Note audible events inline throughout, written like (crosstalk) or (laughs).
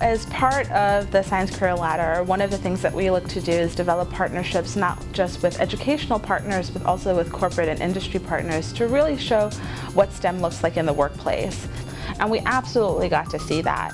As part of the Science Career Ladder, one of the things that we look to do is develop partnerships not just with educational partners, but also with corporate and industry partners to really show what STEM looks like in the workplace. And we absolutely got to see that.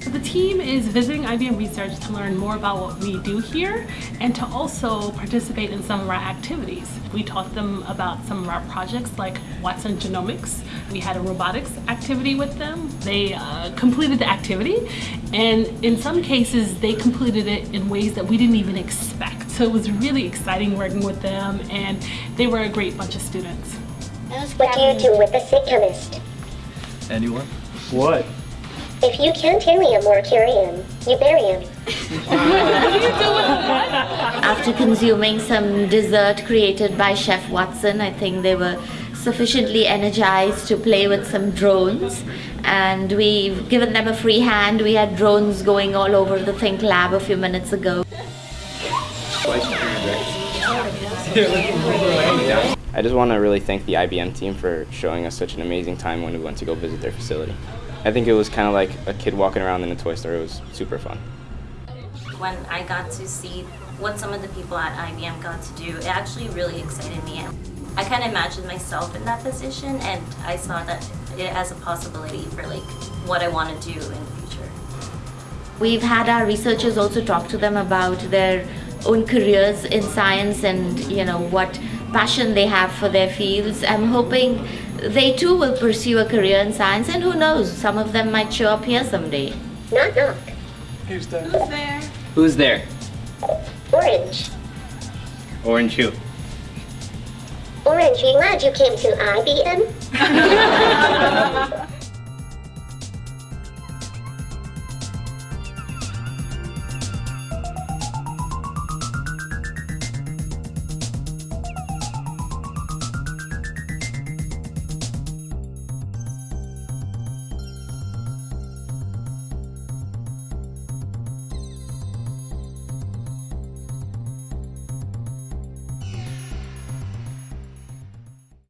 The team is visiting IBM Research to learn more about what we do here and to also participate in some of our activities. We taught them about some of our projects like Watson Genomics. We had a robotics activity with them. They uh, completed the activity and in some cases they completed it in ways that we didn't even expect. So it was really exciting working with them and they were a great bunch of students. What do you do with a sick chemist? Anyone? What? If you can't helium or curium, you bury him. (laughs) After consuming some dessert created by Chef Watson, I think they were sufficiently energized to play with some drones and we've given them a free hand. We had drones going all over the Think Lab a few minutes ago. I just want to really thank the IBM team for showing us such an amazing time when we went to go visit their facility. I think it was kind of like a kid walking around in a toy store. It was super fun. When I got to see what some of the people at IBM got to do, it actually really excited me. I kind of imagined myself in that position and I saw that it has a possibility for like what I want to do in the future. We've had our researchers also talk to them about their own careers in science and you know what passion they have for their fields. I'm hoping they too will pursue a career in science and who knows, some of them might show up here someday. Knock knock. Who's there? Who's there? Who's there? Orange. Orange who? Orange, you glad you came to IBM? (laughs) (laughs)